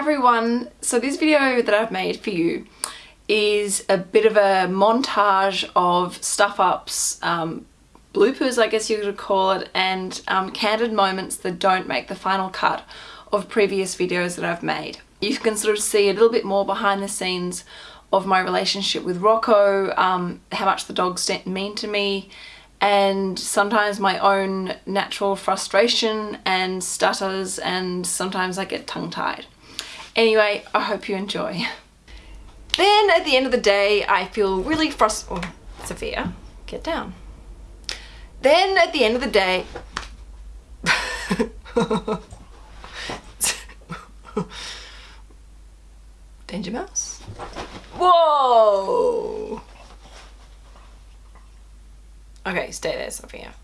Everyone! So this video that I've made for you is a bit of a montage of stuff-ups, um, bloopers I guess you could call it, and um, candid moments that don't make the final cut of previous videos that I've made. You can sort of see a little bit more behind the scenes of my relationship with Rocco, um, how much the dogs mean to me, and sometimes my own natural frustration and stutters and sometimes I get tongue-tied. Anyway, I hope you enjoy. Then at the end of the day, I feel really frustrated. Oh, Sophia, get down. Then at the end of the day, Danger Mouse? Whoa! Okay, stay there, Sophia.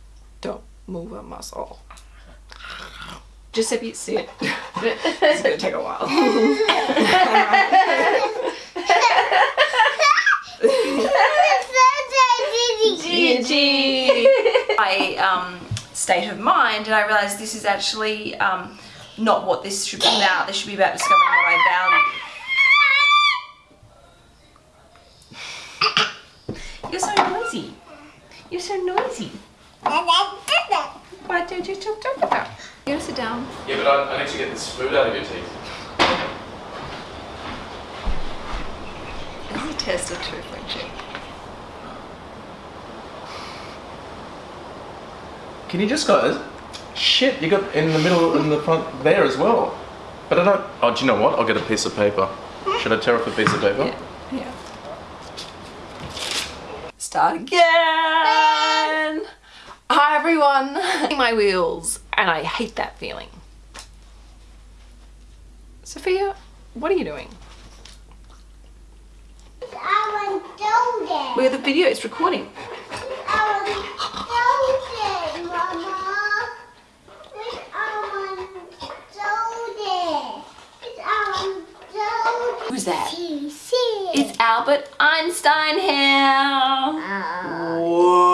Don't move a muscle. Giuseppe, it. it's gonna take a while. Gigi! My um, state of mind and I realised this is actually um, not what this should be about. This should be about discovering what I value. You're so noisy. You're so noisy. Why don't you talk about? You gotta sit down. Yeah, but I, I need to get this food out of your teeth. This is a test of true friendship. Can you just go? Shit, you got in the middle in the front there as well. But I don't. Oh, do you know what? I'll get a piece of paper. Should I tear off a piece of paper? Yeah. yeah. Start again. Hi everyone. My wheels and I hate that feeling. Sophia, what are you doing? Where the video is recording. Who's that? It's Albert Einstein here. Whoa.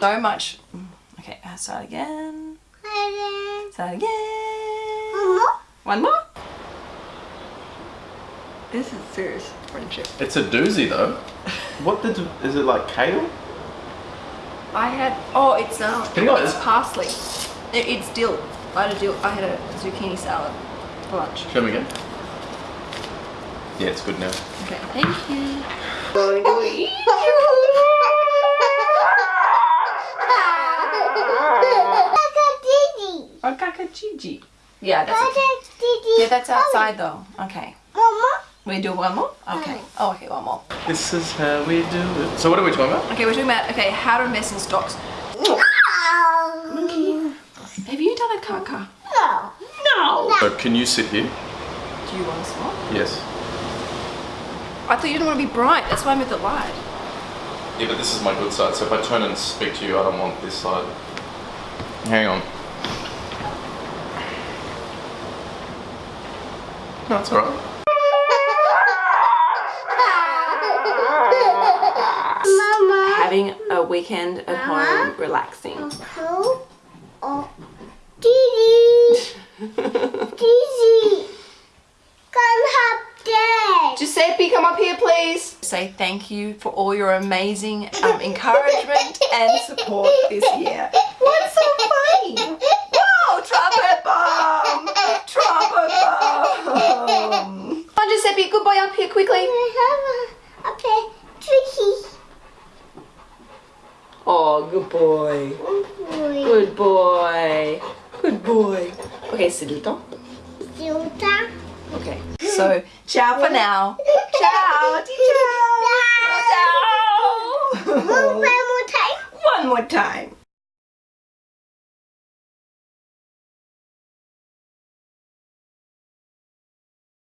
So much. Okay, I'll start again. Start again. One more? This is serious friendship. It's a doozy though. What did is it like kale? I had oh it's um Can you it's parsley. It, it's dill. I had a dill. I had a zucchini salad for lunch. Show me again. Yeah, it's good now. Okay, thank you. Going to Oh, Gigi. Yeah, that's yeah, that's outside though. Okay. One more? We do one more? Okay. Oh, okay, one more. This is how we do it. So what are we talking about? Okay, we're talking about, okay, how to mess in stocks. Monkey. Have you done a caca? No. No. So can you sit here? Do you want to swap? Yes. I thought you didn't want to be bright. That's why I moved it light. Yeah, but this is my good side. So if I turn and speak to you, I don't want this side. Hang on. No, it's alright. Mama. Having a weekend at home, relaxing. Uncle. Oh. Didi. Didi. Come help Dad. Giuseppe, come up here, please. Say thank you for all your amazing um, encouragement and support this year. What's so funny? Whoa, trumpet bomb! Trumpet bomb! Come on, Giuseppe, good boy up here quickly. Okay, tricky. Oh, good boy. Good boy. Good boy. Okay, Silito. Silta. Okay, so ciao for now. Ciao, ciao. Ciao. One more time. One more time.